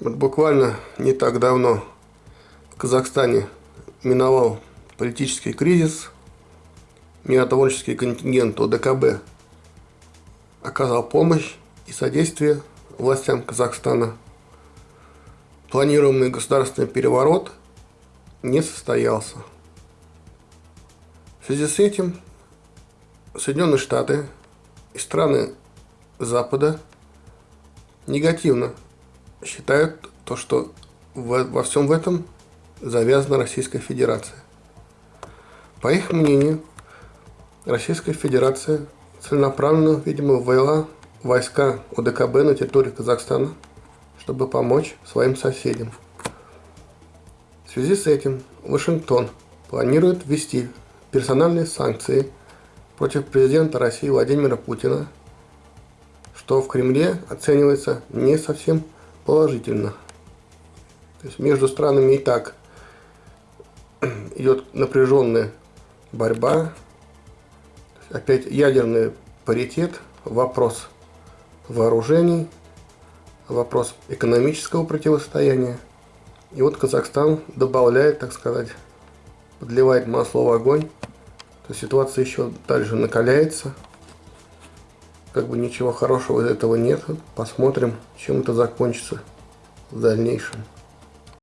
Вот буквально не так давно в Казахстане миновал политический кризис. Миротворческий контингент ОДКБ оказал помощь и содействие властям Казахстана. Планируемый государственный переворот не состоялся. В связи с этим Соединенные Штаты и страны Запада негативно считают то, что во, всем в этом завязана Российская Федерация. По их мнению, Российская Федерация целенаправленно, видимо, ввела войска ОДКБ на территории Казахстана, чтобы помочь своим соседям. В связи с этим Вашингтон планирует ввести персональные санкции против президента России Владимира Путина, что в Кремле оценивается не совсем положительно. То есть между странами и так идет напряженная борьба. Опять ядерный паритет, вопрос вооружений, вопрос экономического противостояния. И вот Казахстан добавляет, так сказать, подливает масло в огонь. То ситуация еще дальше накаляется как бы ничего хорошего из этого нет. Посмотрим, чем это закончится в дальнейшем.